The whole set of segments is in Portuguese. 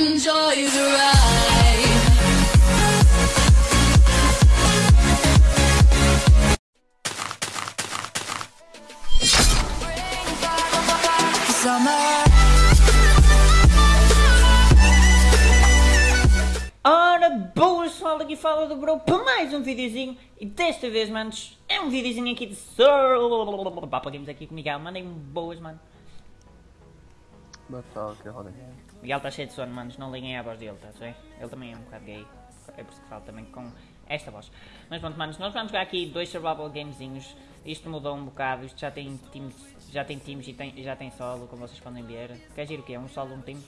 Enjoy the ride. Summer. Ora, boas pessoal, aqui fala do Bro para mais um videozinho e desta vez, manos, é um videozinho aqui de Sir... Pá, Games aqui com o Miguel, mandem-me boas, mano. Boa tarde, que roda. Miguel está cheio de sono, manos, não liguem à voz dele, tá bem? Ele também é um bocado gay, é por isso que falo também com esta voz. Mas pronto, manos, nós vamos jogar aqui dois survival gamezinhos, isto mudou um bocado, isto já tem teams, já tem teams e tem, já tem solo, como vocês podem ver. Quer dizer o quê? Um solo, um time?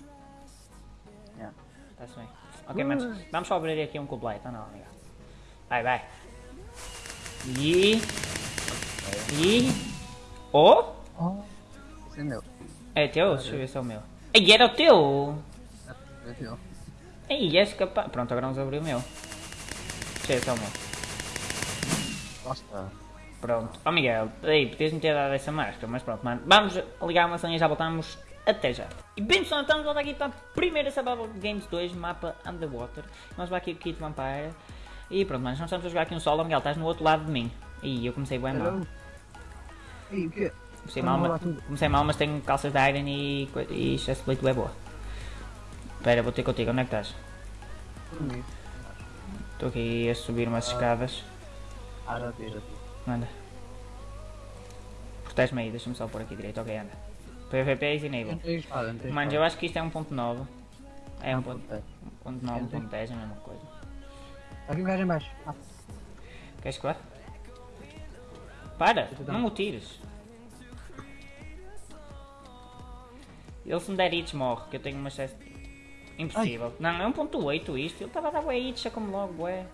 Yeah, está-se bem. Ok, manos, vamos só abrir aqui um completo, não, Miguel. Vai, vai. E... E... Oh! Oh, esse é meu. É teu? Deixa eu ver se é o meu. Ei, era o teu! É teu. Ei, és capaz... Pronto, agora vamos abrir o meu. Deixa eu ver se é o meu. Basta. Pronto. Ó Miguel, ei, podias-me ter dado essa máscara, mas pronto, mano. Vamos ligar uma senha e já voltamos. Até já. E bem pessoal, estamos volta aqui para a primeira Survival Games 2, mapa Underwater. Vamos aqui o Kit Vampire. E pronto, mas nós estamos a jogar aqui um solo. Miguel, estás no outro lado de mim. E eu comecei bem mal. Ei, o quê? Comecei mal, mas, comecei mal, mas tenho calças de Iron e, e chestplate é boa. Espera, vou ter contigo, onde é que estás? Estou aqui a subir umas escadas. Ah, já vi, já vi. Anda. Protege-me aí, deixa-me só pôr aqui direito, ok, anda. PVP is enable. Mano, eu acho que isto é 1.9. É 1.9, espada. 1.10 é a mesma coisa. Aqui um gajo em baixo. Queres que vá? Para, não o tires. Ele se me der hits morre, que eu tenho uma chest... Impossível. Não, é 1.8 isto, ele estava a dar bué hits, já como logo, ué.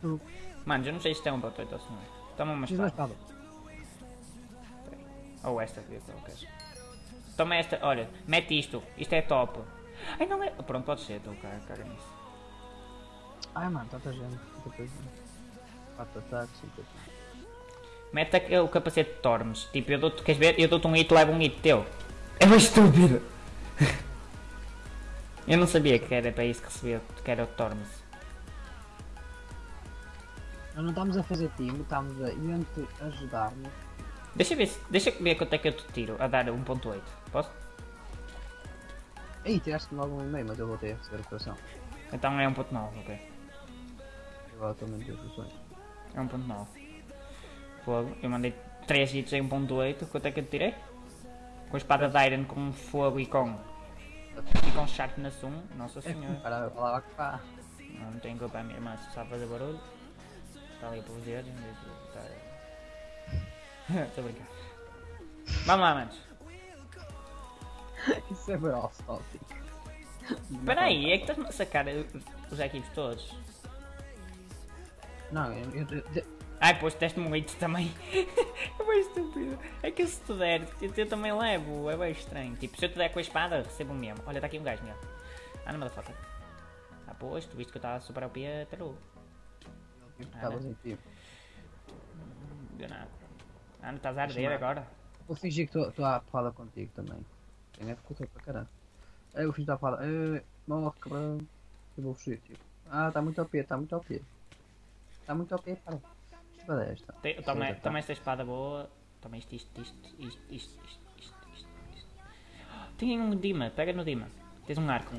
tu. Mano, eu não sei se é 1.8 ou se não é. Toma uma espada. Ou esta que eu quero. Toma esta, olha, mete isto, isto é top. Ai não é. Pronto, pode ser, estou cara, cara nisso. Ai, mano, tanta gente. Quatro ataques, cinco ataques. Mete o capacete de Tormes. Tipo, eu dou-te, queres ver? Eu dou-te um hit, leva um hit teu. É uma estúpido. eu não sabia que era para isso que recebia, que era o Tormes. Nós não estamos a fazer time, estamos a entre ajudar-nos. Deixa ver, deixa ver quanto é que eu te tiro a dar 1.8. Posso? Ei, tiraste logo um e-mail, mas eu voltei a receber o coração. Então é 1.9, ok. Agora a meter as soluções. É 1.9. Fogo. Eu mandei 3 hits em 1.8. Quanto é que eu te tirei? Com a espada de Iron com fogo e com. E com sharpness 1. Nossa senhora. Para falar que pá. Não, não tenho culpa a minha irmã, se sabe fazer barulho. Está ali de estar- Estou a brincar. Vamos lá, manos. Isso é off-topic. Espera aí, é que estás-me a sacar os equipes todos. Não, eu, eu, eu, Ai, pois deste-me um hit também. é bem estúpido. É que se tu der, eu, eu também levo. É bem estranho. Tipo, se eu te der com a espada, recebo mesmo. Olha, está aqui um gajo meu. Ah, não me dá foto. Ah, pois, tu viste que eu estava super ao pé até logo. estavas em tipo. Não deu nada. Ah, não estás a arder agora? Vou fingir que estou a falar contigo também. Quem é que estou para caralho? Eu fiz a falar, eh, morre cabrão. Eu vou fugir, tipo. Ah, está muito ao pé, está muito ao pé. Está muito ao pé, qual é esta? Te, toma, tá. toma esta espada boa. Toma isto, isto, isto, isto, isto, isto, isto, isto. isto. Tem um Dima, pega no Dima. Tens um arco.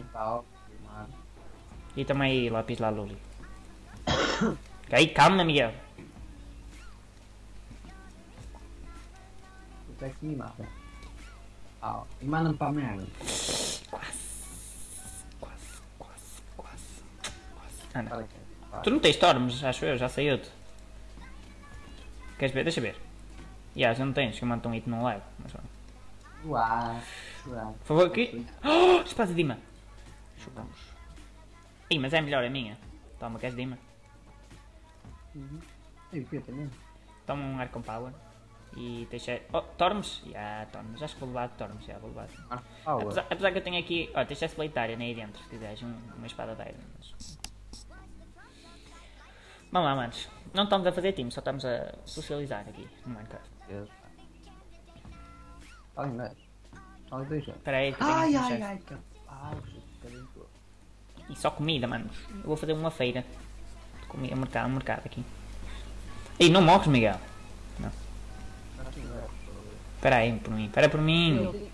E toma aí, lápis lá, Luli. aí, calma, Miguel. Tu é que me mata. Ah, e manda-me para a merda. Quase. Quase, quase, quase. quase. Ah. Tu não tens Storms, acho eu, já saiu-te. Queres ver? Deixa ver. Ya, já não tens, que eu mando um hit não levo. Mas pronto. Uau, uau. Por favor, aqui. Oh, espada de Dima. Chupamos. Ih, mas é melhor a minha. Toma, queres Dima? E o que também? Toma um arco com power. E deixa. Oh, Tormes? Ya, Tormes. Acho que vou levar de Tormes, já vou levar. Ah. Apesar, apesar que eu tenho aqui. Ó, tens Chestplate Iron aí dentro, se quiseres. Um, uma espada de Iron. Mas... Vamos lá, manos. Não estamos a fazer time, só estamos a socializar aqui no Minecraft. Deus. Olha, mas. Olha, dois. Espera aí, que Ai, um ai, ai, que. Ah, tu? E só comida, mano. Eu vou fazer uma feira. De comida, mercado, mercado aqui. Ei, não morres, Miguel. Não. Espera aí por mim, espera por mim.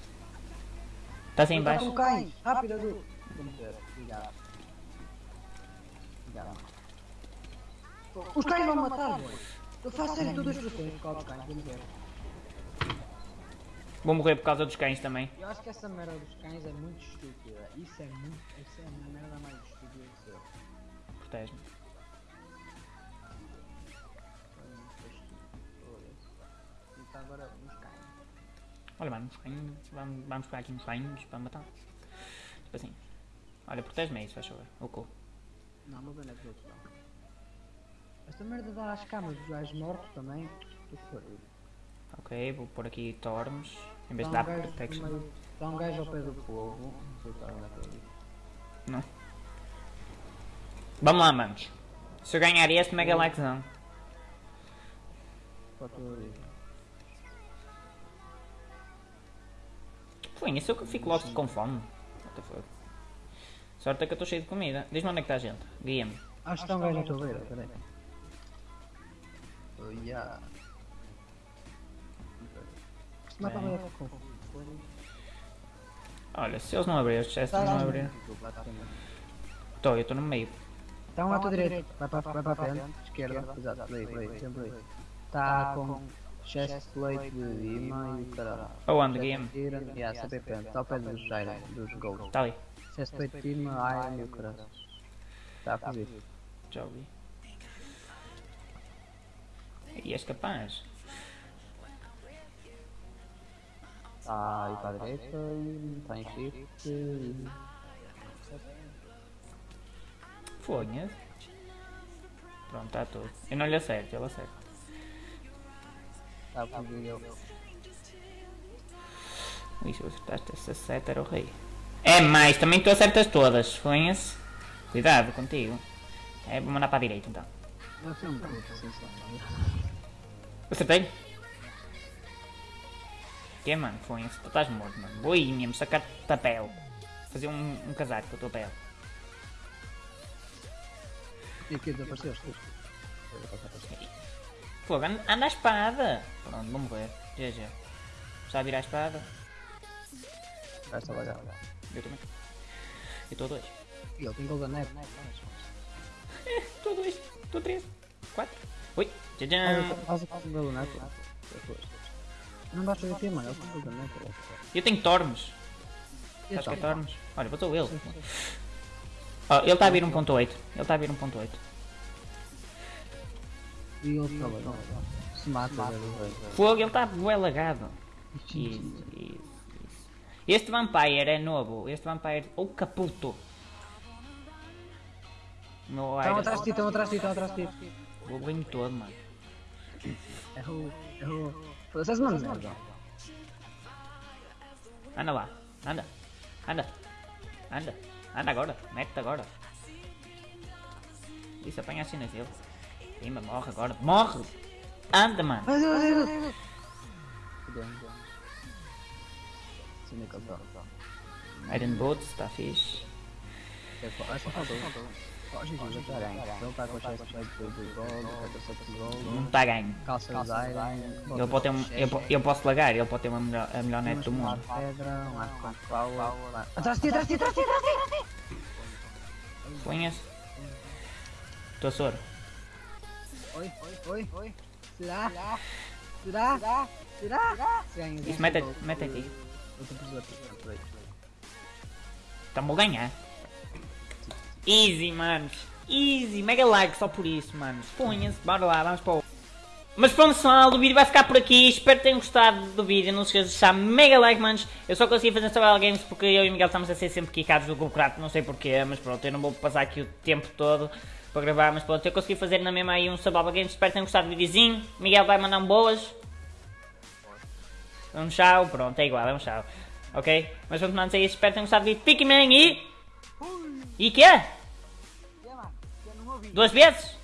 Estás aí em baixo? Não cai! Rápido, Edu! Obrigado. Obrigado. Os cães vão matar, boy! Eu faço sério todas as pessoas por causa dos cães, vamos ver. Vou morrer por causa dos cães também. Eu acho que essa merda dos cães é muito estúpida. Isso é muito. Isso é a merda mais estúpida de ser. Protege-me. Agora uns cães. Olha, mano, uns cães. Vamos, vamos pegar aqui uns cães para matar. Tipo assim. Olha, protege-me aí, se faz favor. O cu. Não, não vendo é que os outros não. Esta merda dá às camas dos gajos mortos também. Que. Ok, vou pôr aqui Torms. Em vez de dar protection. meio- Dá um gajo ao pé do povo. Não. Não. Vamos lá, manos. Se eu ganhar este, mega likezão. Pode ter Foi isso eu fico logo com fome. What the fuck. Sorte é que eu estou cheio de comida. Diz-me onde é que está a gente. Guia-me. Acho que está um gajo na tua beira, peraí. Oh, yeah. Se mata a beira com Olha, se eles não abrirem, os chests não abrirem. Estou, eu estou no meio. Um à tua direita, vai para, vai para a frente, esquerda, exato, por aí, sempre aí. Está com chest plate de Dima e o caralho. Aonde, guia-me? Iron, yeah, sempre frente, está ao pé dos Iron, dos Gold. Está ali. Chest plate de Dima, Iron e o caralho. Está a fugir. Já ouvi. E és capaz. Está aí para a direita, está em shift e... Fonha. Pronto, está tudo. Eu não lhe acerto, ele acerta. Está. Ui, se eu acertaste essa seta era o rei. É mais, também tu acertas todas, fonha-se. Cuidado contigo. É, vou mandar para a direita então. Acertei? Que é, mano? Fonha-se, tu estás morto, mano. Vou aí mesmo, sacar papel. Fazer um, um casaco com a tua pele. E aqui desapareceste. Fogo, anda, anda a espada! Pronto, vou morrer. GG. Está a virar a espada? Vai estar olhar. Eu também. Eu estou a dois. E ele tem golden net. Estou a dois. Estou a três. Quatro. Oi. Tchau, Faz o golden net. Não basta ver aqui, mano. Tem golden net. Eu tenho Tormes. E Acho que é? Tormes. Olha, botou ele. Oh, ele está a vir 1.8. Ele está a vir 1.8. E ele está bem. Se mata. Fogo, ele está bué lagado. Isso, isso, isso. Este Vampire é novo. Este Vampire. Ou Caputo. No Estão atrás de ti, estão atrás de ti, estão atrás de ti. Vou bem todo, mano. Errou, errou. Foda-se, mano, merda. Anda lá. Anda. Anda. Anda. Anda agora. Mete agora. Isso apanha as cenas dele. Pimba, morre agora. Morre! Anda, mano. Iron Boots, está fixe. Só faltou. Já está bem. Ele está com o chest plate de gold, capacete de gold, Não está ganho. calça. Ele pode ter um, eu, eu posso lagar, ele pode ter uma melhor, a melhor net do mundo. pedra, um arco com power. Atrás de ti, atrás de ti, atrás de ti, atrás de ti. Conhece? Estou soro. Oi, oi, oi. Será? Será? Será? Será? Isso, mete, mete aqui. Então vou ganhar. Easy, manos. Easy. Mega like só por isso, manos. Punha-se. Bora lá, vamos para o... Mas pronto, pessoal, o vídeo vai ficar por aqui. Espero que tenham gostado do vídeo. Não se esqueçam de deixar mega like, manos. Eu só consegui fazer Survival Games porque eu e o Miguel estamos a ser sempre quicados do Golcrato. Não sei porquê, mas pronto, eu não vou passar aqui o tempo todo para gravar. Mas pronto, eu consegui fazer na mesma aí um Survival Games. Espero que tenham gostado do videozinho. Miguel vai mandar um boas. Um tchau, pronto, é igual, é um tchau. Ok? Mas pronto, manos, é isso. Espero que tenham gostado do vídeo. Fiquem bem e... E quê? Duas vezes?